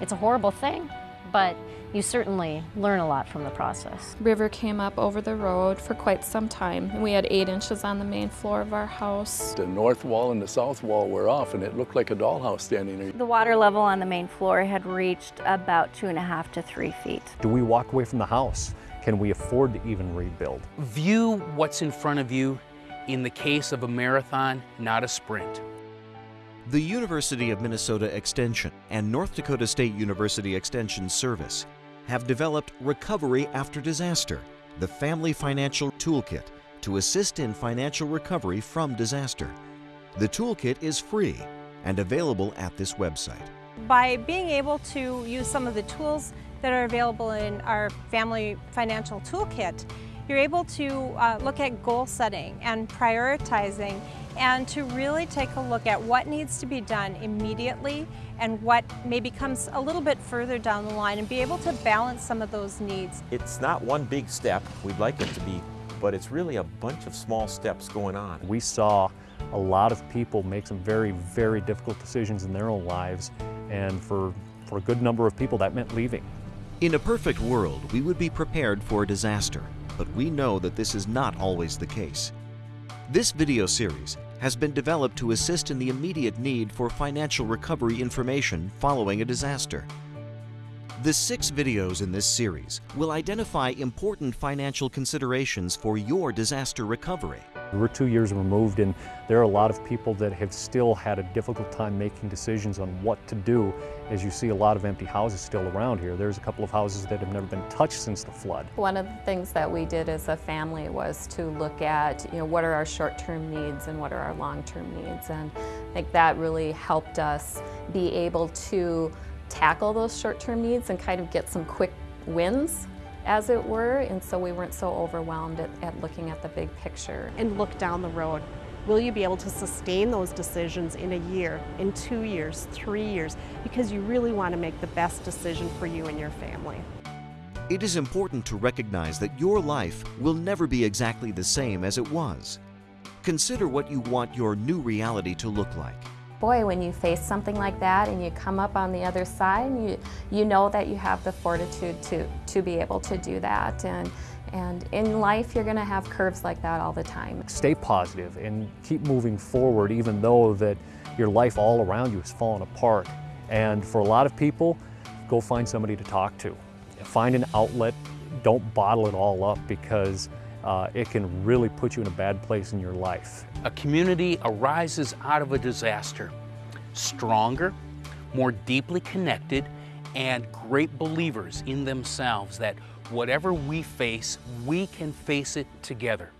It's a horrible thing, but you certainly learn a lot from the process. River came up over the road for quite some time. We had eight inches on the main floor of our house. The north wall and the south wall were off and it looked like a dollhouse standing there. The water level on the main floor had reached about two and a half to three feet. Do we walk away from the house? Can we afford to even rebuild? View what's in front of you in the case of a marathon, not a sprint. The University of Minnesota Extension and North Dakota State University Extension Service have developed Recovery After Disaster, the Family Financial Toolkit to assist in financial recovery from disaster. The toolkit is free and available at this website. By being able to use some of the tools that are available in our Family Financial Toolkit, you're able to uh, look at goal setting and prioritizing and to really take a look at what needs to be done immediately and what maybe comes a little bit further down the line and be able to balance some of those needs. It's not one big step, we'd like it to be, but it's really a bunch of small steps going on. We saw a lot of people make some very, very difficult decisions in their own lives, and for, for a good number of people, that meant leaving. In a perfect world, we would be prepared for a disaster, but we know that this is not always the case. This video series has been developed to assist in the immediate need for financial recovery information following a disaster. The six videos in this series will identify important financial considerations for your disaster recovery. We're two years removed and there are a lot of people that have still had a difficult time making decisions on what to do as you see a lot of empty houses still around here. There's a couple of houses that have never been touched since the flood. One of the things that we did as a family was to look at, you know, what are our short-term needs and what are our long-term needs. And I think that really helped us be able to tackle those short-term needs and kind of get some quick wins as it were, and so we weren't so overwhelmed at, at, looking at the big picture. And look down the road. Will you be able to sustain those decisions in a year, in two years, three years? Because you really want to make the best decision for you and your family. It is important to recognize that your life will never be exactly the same as it was. Consider what you want your new reality to look like boy, when you face something like that and you come up on the other side, you, you know that you have the fortitude to, to be able to do that. And, and in life, you're going to have curves like that all the time. Stay positive and keep moving forward, even though that your life all around you is falling apart. And for a lot of people, go find somebody to talk to. Find an outlet. Don't bottle it all up because uh, it can really put you in a bad place in your life. A community arises out of a disaster stronger, more deeply connected, and great believers in themselves that whatever we face, we can face it together.